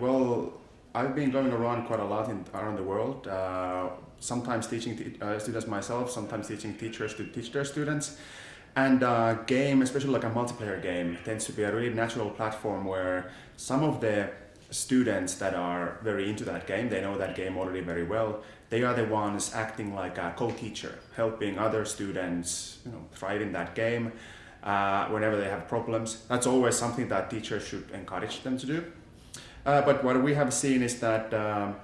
Well, I've been going around quite a lot in, around the world, uh, sometimes teaching uh, students myself, sometimes teaching teachers to teach their students. And uh, game, especially like a multiplayer game, tends to be a really natural platform where some of the students that are very into that game, they know that game already very well, they are the ones acting like a co-teacher, helping other students you know, thrive in that game uh, whenever they have problems. That's always something that teachers should encourage them to do. Uh, but what we have seen is that um,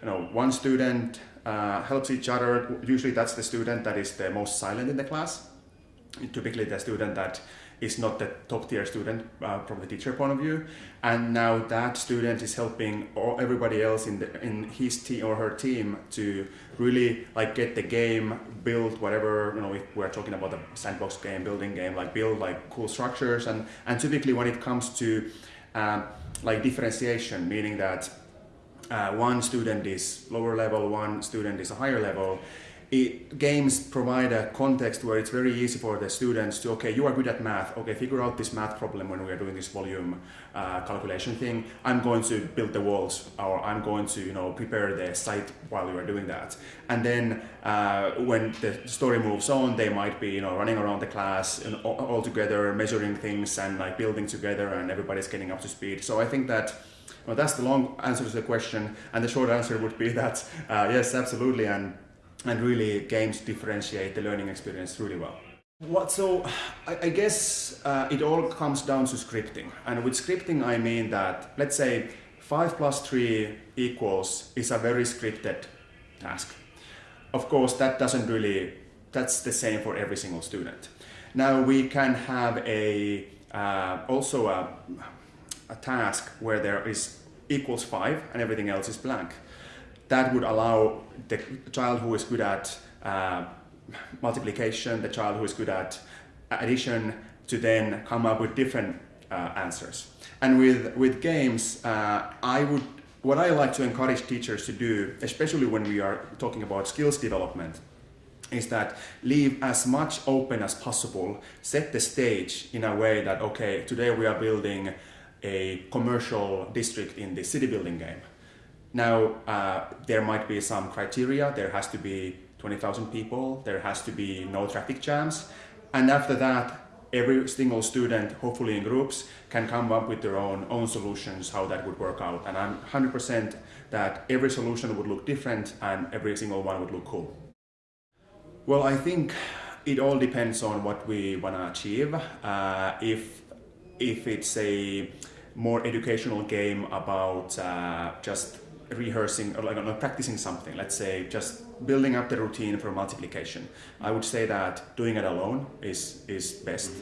you know one student uh, helps each other. Usually that's the student that is the most silent in the class. Typically the student that is not the top tier student uh, from the teacher point of view and now that student is helping all, everybody else in the in his team or her team to really like get the game build whatever you know if we're talking about a sandbox game building game like build like cool structures and and typically when it comes to um, like differentiation, meaning that uh, one student is lower level, one student is a higher level. It, games provide a context where it's very easy for the students to, okay, you are good at math, okay, figure out this math problem when we are doing this volume uh, calculation thing. I'm going to build the walls or I'm going to, you know, prepare the site while you are doing that. And then uh, when the story moves on, they might be, you know, running around the class and all, all together, measuring things and like building together and everybody's getting up to speed. So I think that well, that's the long answer to the question, and the short answer would be that uh, yes, absolutely, and and really games differentiate the learning experience really well. What so I, I guess uh, it all comes down to scripting, and with scripting I mean that let's say five plus three equals is a very scripted task. Of course, that doesn't really that's the same for every single student. Now we can have a uh, also a a task where there is equals 5 and everything else is blank. That would allow the child who is good at uh, multiplication, the child who is good at addition to then come up with different uh, answers. And with, with games, uh, I would, what I like to encourage teachers to do, especially when we are talking about skills development, is that leave as much open as possible, set the stage in a way that, okay, today we are building a commercial district in the city building game. Now, uh, there might be some criteria. There has to be 20,000 people. There has to be no traffic jams. And after that, every single student, hopefully in groups, can come up with their own, own solutions, how that would work out. And I'm 100% that every solution would look different and every single one would look cool. Well, I think it all depends on what we want to achieve. Uh, if if it's a more educational game about uh, just rehearsing or like practicing something, let's say just building up the routine for multiplication. I would say that doing it alone is, is best.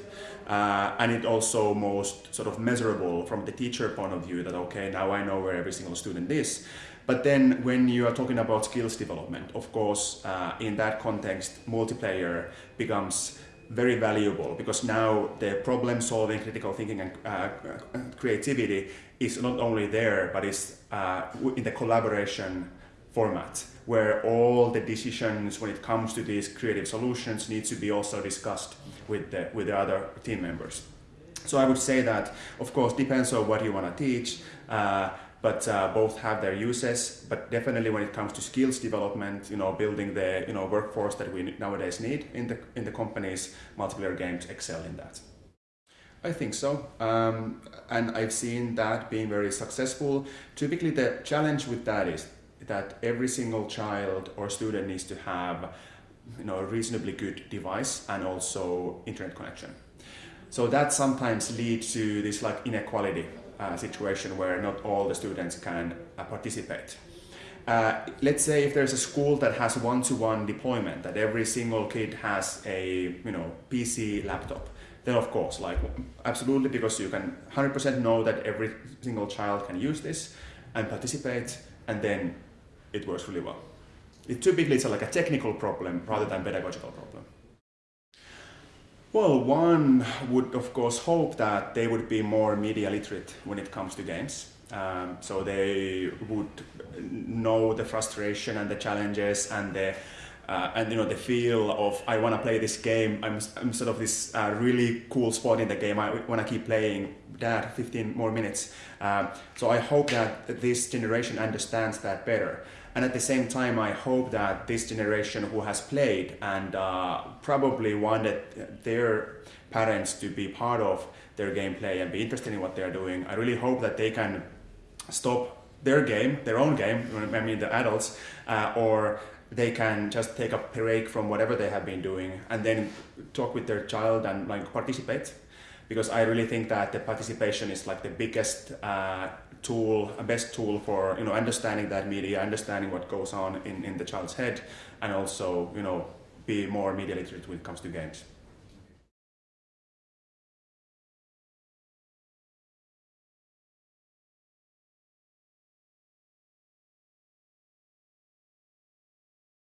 Uh, and it also most sort of measurable from the teacher point of view that, okay, now I know where every single student is. But then when you are talking about skills development, of course, uh, in that context, multiplayer becomes very valuable because now the problem solving, critical thinking and uh, creativity is not only there but it's uh, in the collaboration format where all the decisions when it comes to these creative solutions need to be also discussed with the, with the other team members. So I would say that, of course, depends on what you want to teach. Uh, but uh, both have their uses. But definitely when it comes to skills development, you know, building the you know workforce that we nowadays need in the in the companies, multiplayer games excel in that. I think so, um, and I've seen that being very successful. Typically, the challenge with that is that every single child or student needs to have you know a reasonably good device and also internet connection. So that sometimes leads to this like inequality uh, situation where not all the students can uh, participate. Uh, let's say if there's a school that has one-to-one -one deployment, that every single kid has a you know PC laptop, then of course, like absolutely, because you can 100% know that every single child can use this and participate, and then it works really well. It typically it's like a technical problem rather than pedagogical problem. Well, one would of course hope that they would be more media literate when it comes to games. Um, so they would know the frustration and the challenges and the uh, and you know the feel of I want to play this game. I'm, I'm sort of this uh, really cool spot in the game. I want to keep playing. that 15 more minutes. Um, so I hope that this generation understands that better. And at the same time, I hope that this generation who has played and uh, probably wanted their parents to be part of their gameplay and be interested in what they're doing, I really hope that they can stop their game, their own game, I mean the adults, uh, or they can just take a break from whatever they have been doing and then talk with their child and like participate. Because I really think that the participation is like the biggest uh, tool, a best tool for you know understanding that media, understanding what goes on in, in the child's head, and also you know be more media literate when it comes to games.